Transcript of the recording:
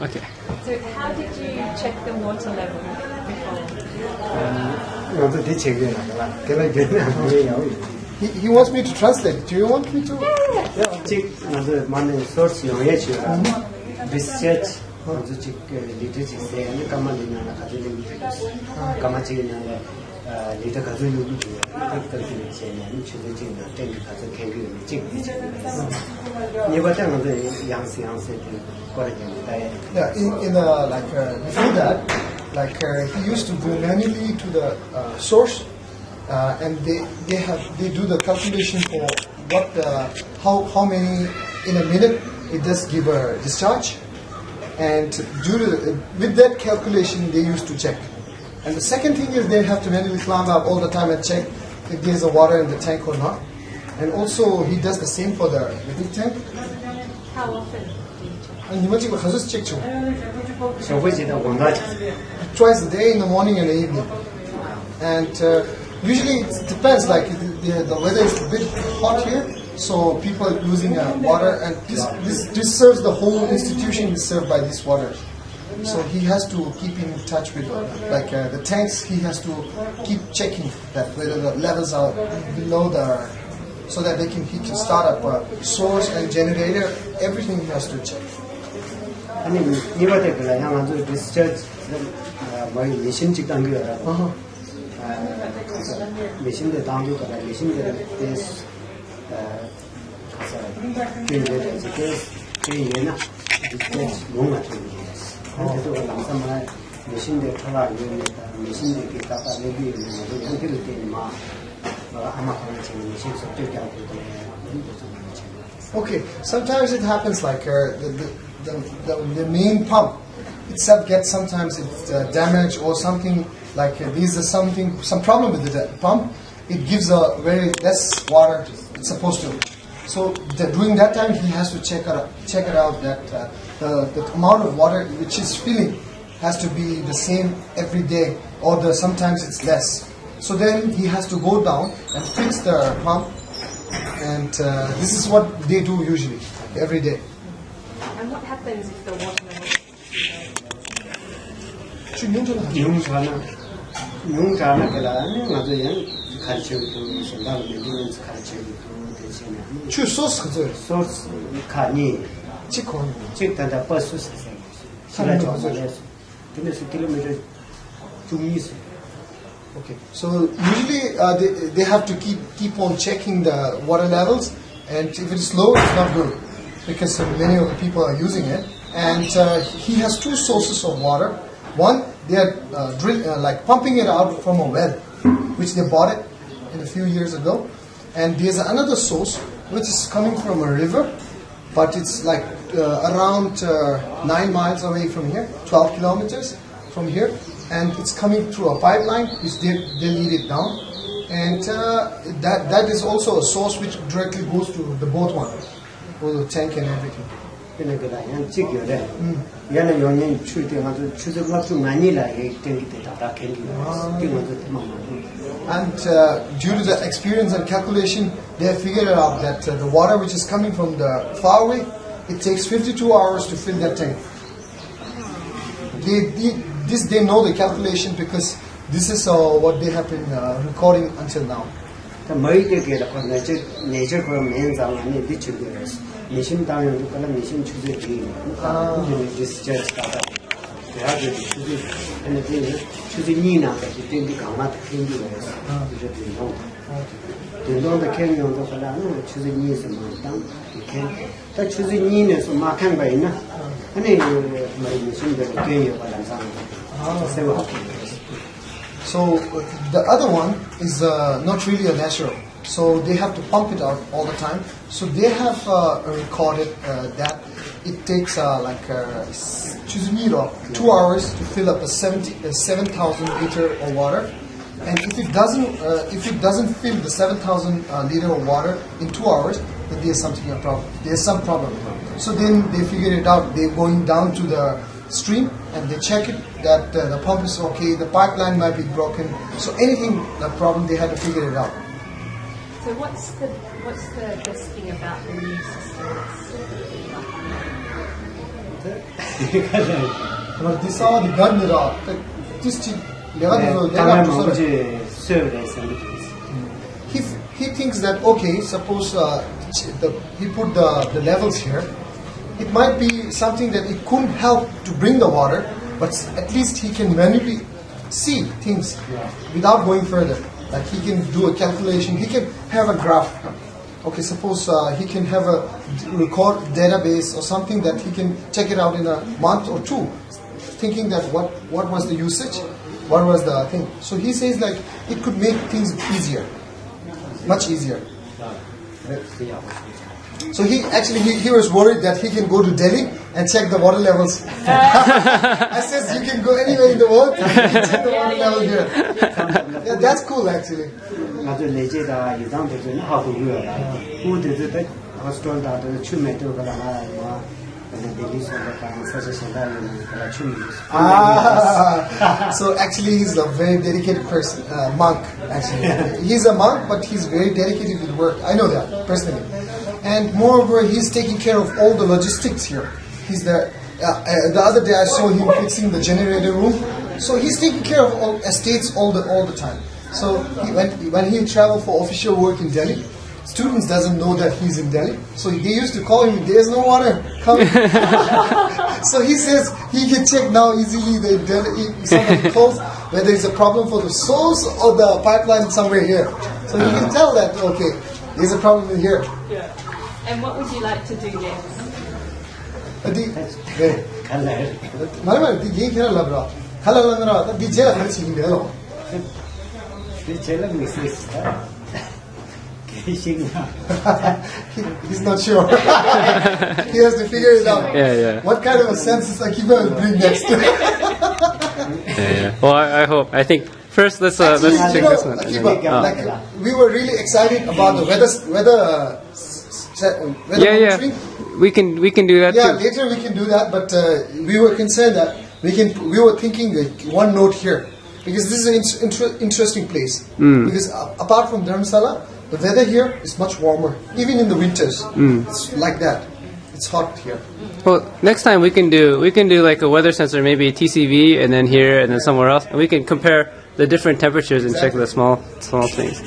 Okay. So how did you check the water level before? Um, he, he wants me to translate. Do you want me to? Yeah. Чик надо манай source юу яаж юм. Research одоо check? лидер чиг сэ энэ камал юм аа гэдэг юм. Камал чиг yeah, in in uh, like uh, before that, like uh, he used to go manually to the uh, source, uh, and they they have they do the calculation for what uh, how how many in a minute it does give a discharge, and due to, with that calculation they used to check. And the second thing is they have to manually climb up all the time and check if there's a water in the tank or not. And also he does the same for the, the big tank. How often? Twice a day in the morning and the evening. And uh, usually it depends, like the, the weather is a bit hot here, so people are using uh, water, and this, this, this serves the whole institution is served by this water. So he has to keep in touch with, uh, like uh, the tanks, he has to keep checking that whether the levels are below the, so that they can, he can start up a source and generator, everything he has to check. अनि 신대 당교가 미신대 데스 가서 근데 이제 그 얘나 리서치 뭔가 좀 그래서 남산만 미신대 타라 이거니까 미신대 그 갖다 내기 있는 거 형태를 때마 아마 그런 지금 미신 속도가 하고 Okay, sometimes it happens like uh, the, the, the, the, the main pump itself gets sometimes it's uh, damaged or something like uh, these are something some problem with the da- pump. It gives a very less water it's supposed to. So the, during that time he has to check it out, check it out that uh, the, the amount of water which is filling has to be the same every day or the, sometimes it's less. So then he has to go down and fix the pump and uh, this is what they do usually, every day. And what happens if the water न्युङ जाने 치고 생각을 내리면서 가르치고 대신에 주 소스 그죠? 소스 카니 치콘. 직단다 버스 세상 시라 정말에서 근데 수 킬로미터 중이스 Okay. So usually uh, they, they have to keep keep on checking the water levels, and if it's low, it's not good because uh, many of the people are using it. And uh, he has two sources of water. One, they are uh, drill, uh, like pumping it out from a well, which they bought it in a few years ago. And there's another source which is coming from a river, but it's like uh, around uh, nine miles away from here, 12 kilometers from here, and it's coming through a pipeline which they, they lead it down. And uh, that, that is also a source which directly goes to the boat one, or the tank and everything. 근데 그라 양 찍여래 얘는 용인 추대 가지고 추대가 좀 많이 나게 땡기 때다 캔기 뛰면서 때만 And uh, due to the experience and calculation, they have figured out that uh, the water which is coming from the far away, it takes 52 hours to fill that tank. They, they, this they know the calculation because this is uh, what they have been uh, recording until now. The major nature nature. Ah. This 대학에 주제 근데 그 주제니나 그 땡기 강마 땡기 거예요. 이제 된동. 된동의 개념도 그러는 주제니에서 뭐당 이렇게 다 주제니에서 막한 거 있나? 아니 뭐 미신들 개요 발란상. 세워. So uh, the other one is uh, not really a natural. So they have to pump it out all the time. So they have uh, recorded uh, that it takes uh, like uh, two hours to fill up a 70, a 7,000 liter of water. And if it doesn't, uh, if it doesn't fill the 7,000 uh, liter of water in two hours, then there's something a problem. There's some problem. So then they figure it out. They're going down to the stream and they check it that uh, the pump is okay, the pipeline might be broken. So anything the problem, they had to figure it out. So what's the what's the best thing about the new system? This all the gun era. This thing, he he thinks that okay, suppose uh, the, he put the, the levels here. It might be something that it couldn't help to bring the water, but at least he can manually see things yeah. without going further like he can do a calculation he can have a graph okay suppose uh, he can have a record database or something that he can check it out in a month or two thinking that what what was the usage what was the thing so he says like it could make things easier much easier. So he actually he, he was worried that he can go to Delhi and check the water levels. I says you can go anywhere in the world and check the water level here. Yeah, that's cool actually. 아주 내제다 이상 되는 하고 유어라. 우드도 때 호스톨다 또 추메도 그러나 뭐 근데 델리서가 사실 생각하는 그런 춤이 Ah, so actually he's a very dedicated person, uh, monk. Actually, he's a monk, but he's very dedicated to the work. I know that personally, and moreover, he's taking care of all the logistics here. He's the uh, uh, the other day I saw him fixing the generator room, So he's taking care of all estates all the all the time. So he, when when he traveled for official work in Delhi, students doesn't know that he's in Delhi. So they used to call him, there's no water, coming. so he says he can check now easily the Delhi, somebody calls, whether it's a problem for the source or the pipeline somewhere here. So you can tell that, okay, there's a problem in here. Yeah. And what would you like to do next? Hadi. Hello, Anurag. Di jail hari sini hello. Di jail lagi sih. Kissing. He's not sure. he has to figure it out. Yeah, yeah. What kind of a sensors Akiba will bring next? yeah, yeah. Well, I, I hope. I think first let's uh, Actually, let's check know, this one. Akiba, oh. we were really excited about the weather weather. Uh, weather yeah, yeah. We can we can do that. Yeah, too. later we can do that. But uh, we were concerned that we can. We were thinking like one note here because this is an inter- interesting place. Because uh, apart from Dharamsala, the weather here is much warmer, even in the winters. It's like that. It's hot here. Well, next time we can do we can do like a weather sensor, maybe TCV, and then here, and then somewhere else, and we can compare the different temperatures and check the small small things.